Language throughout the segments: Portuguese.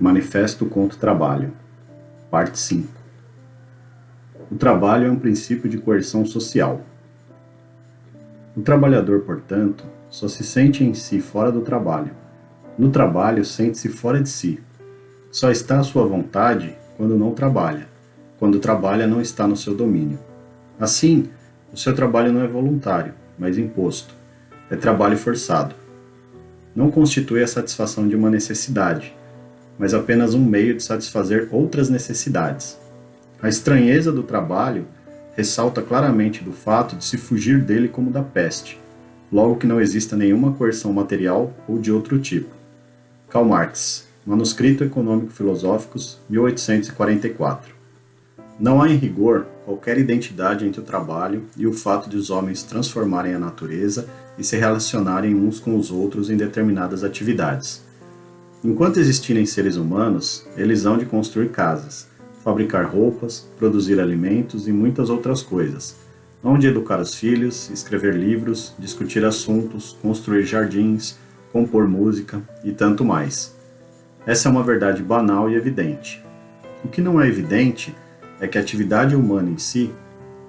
Manifesto contra o Trabalho, Parte 5 O trabalho é um princípio de coerção social. O trabalhador, portanto, só se sente em si fora do trabalho. No trabalho, sente-se fora de si. Só está à sua vontade quando não trabalha. Quando trabalha, não está no seu domínio. Assim, o seu trabalho não é voluntário, mas imposto. É trabalho forçado. Não constitui a satisfação de uma necessidade, mas apenas um meio de satisfazer outras necessidades. A estranheza do trabalho ressalta claramente do fato de se fugir dele como da peste, logo que não exista nenhuma coerção material ou de outro tipo. Karl Marx, Manuscrito Econômico-Filosóficos, 1844. Não há em rigor qualquer identidade entre o trabalho e o fato de os homens transformarem a natureza e se relacionarem uns com os outros em determinadas atividades. Enquanto existirem seres humanos, eles hão de construir casas, fabricar roupas, produzir alimentos e muitas outras coisas. Hão de educar os filhos, escrever livros, discutir assuntos, construir jardins, compor música e tanto mais. Essa é uma verdade banal e evidente. O que não é evidente é que a atividade humana em si,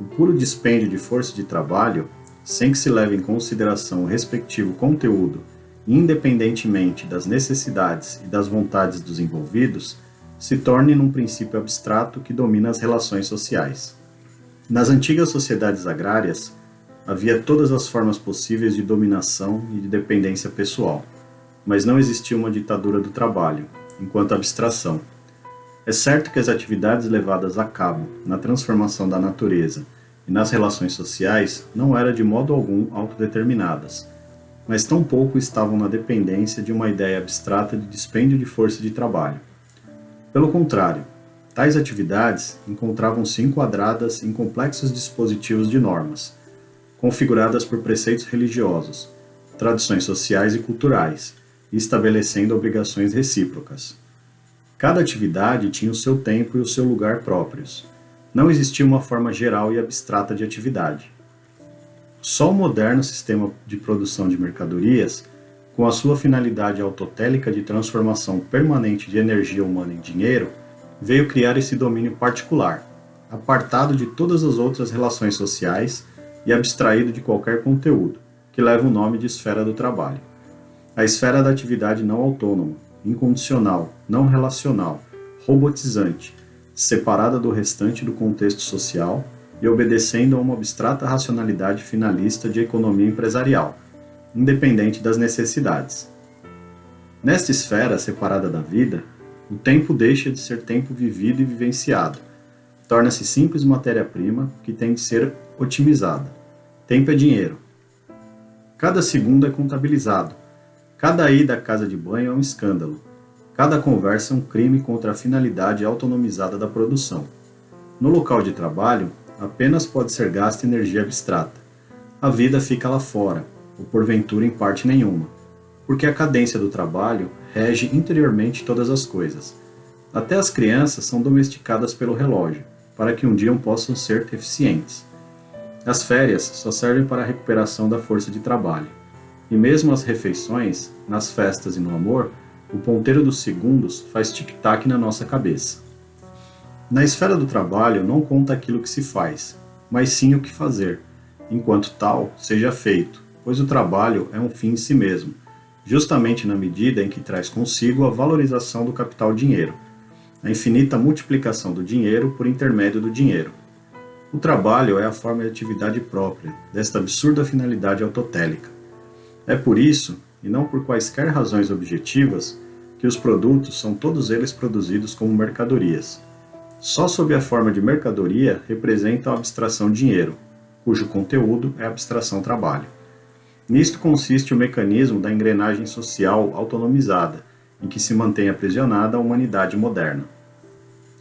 o puro dispêndio de força de trabalho, sem que se leve em consideração o respectivo conteúdo independentemente das necessidades e das vontades dos envolvidos, se torne num princípio abstrato que domina as relações sociais. Nas antigas sociedades agrárias, havia todas as formas possíveis de dominação e de dependência pessoal, mas não existia uma ditadura do trabalho, enquanto abstração. É certo que as atividades levadas a cabo na transformação da natureza e nas relações sociais não eram de modo algum autodeterminadas, mas tampouco estavam na dependência de uma ideia abstrata de dispêndio de força de trabalho. Pelo contrário, tais atividades encontravam-se enquadradas em complexos dispositivos de normas, configuradas por preceitos religiosos, tradições sociais e culturais, e estabelecendo obrigações recíprocas. Cada atividade tinha o seu tempo e o seu lugar próprios. Não existia uma forma geral e abstrata de atividade. Só o moderno sistema de produção de mercadorias, com a sua finalidade autotélica de transformação permanente de energia humana em dinheiro, veio criar esse domínio particular, apartado de todas as outras relações sociais e abstraído de qualquer conteúdo, que leva o nome de esfera do trabalho. A esfera da atividade não autônoma, incondicional, não relacional, robotizante, separada do restante do contexto social e obedecendo a uma abstrata racionalidade finalista de economia empresarial, independente das necessidades. Nesta esfera separada da vida, o tempo deixa de ser tempo vivido e vivenciado, torna-se simples matéria-prima que tem de ser otimizada. Tempo é dinheiro. Cada segundo é contabilizado. Cada ida à casa de banho é um escândalo. Cada conversa é um crime contra a finalidade autonomizada da produção. No local de trabalho, apenas pode ser gasta energia abstrata. A vida fica lá fora, ou porventura em parte nenhuma, porque a cadência do trabalho rege interiormente todas as coisas. Até as crianças são domesticadas pelo relógio, para que um dia possam ser eficientes. As férias só servem para a recuperação da força de trabalho. E mesmo as refeições, nas festas e no amor, o ponteiro dos segundos faz tic-tac na nossa cabeça. Na esfera do trabalho não conta aquilo que se faz, mas sim o que fazer, enquanto tal seja feito, pois o trabalho é um fim em si mesmo, justamente na medida em que traz consigo a valorização do capital dinheiro, a infinita multiplicação do dinheiro por intermédio do dinheiro. O trabalho é a forma de atividade própria desta absurda finalidade autotélica. É por isso, e não por quaisquer razões objetivas, que os produtos são todos eles produzidos como mercadorias só sob a forma de mercadoria representa a abstração dinheiro, cujo conteúdo é a abstração trabalho. Nisto consiste o mecanismo da engrenagem social autonomizada, em que se mantém aprisionada a humanidade moderna.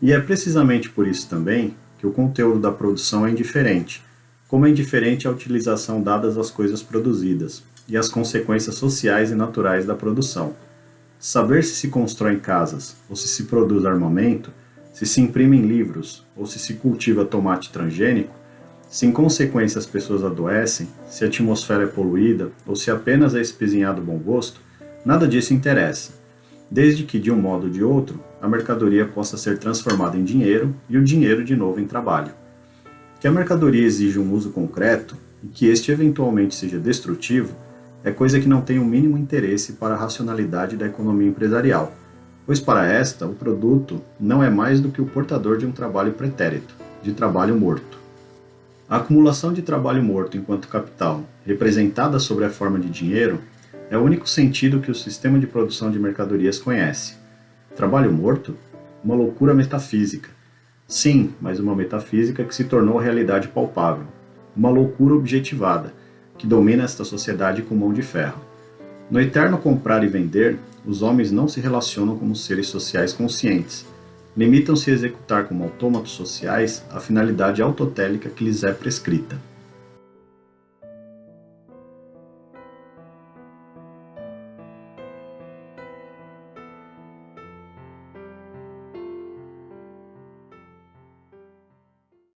E é precisamente por isso também que o conteúdo da produção é indiferente, como é indiferente a utilização dadas às coisas produzidas e as consequências sociais e naturais da produção. Saber se se constrói casas ou se se produz armamento se se imprimem livros ou se se cultiva tomate transgênico, se em consequência as pessoas adoecem, se a atmosfera é poluída ou se apenas é espezinhado bom gosto, nada disso interessa. desde que, de um modo ou de outro, a mercadoria possa ser transformada em dinheiro e o dinheiro de novo em trabalho. Que a mercadoria exija um uso concreto e que este eventualmente seja destrutivo é coisa que não tem o mínimo interesse para a racionalidade da economia empresarial, pois para esta o produto não é mais do que o portador de um trabalho pretérito, de trabalho morto. A acumulação de trabalho morto enquanto capital, representada sob a forma de dinheiro, é o único sentido que o sistema de produção de mercadorias conhece. Trabalho morto? Uma loucura metafísica. Sim, mas uma metafísica que se tornou realidade palpável. Uma loucura objetivada, que domina esta sociedade com mão de ferro. No eterno comprar e vender, os homens não se relacionam como seres sociais conscientes. Limitam-se a executar como autômatos sociais a finalidade autotélica que lhes é prescrita.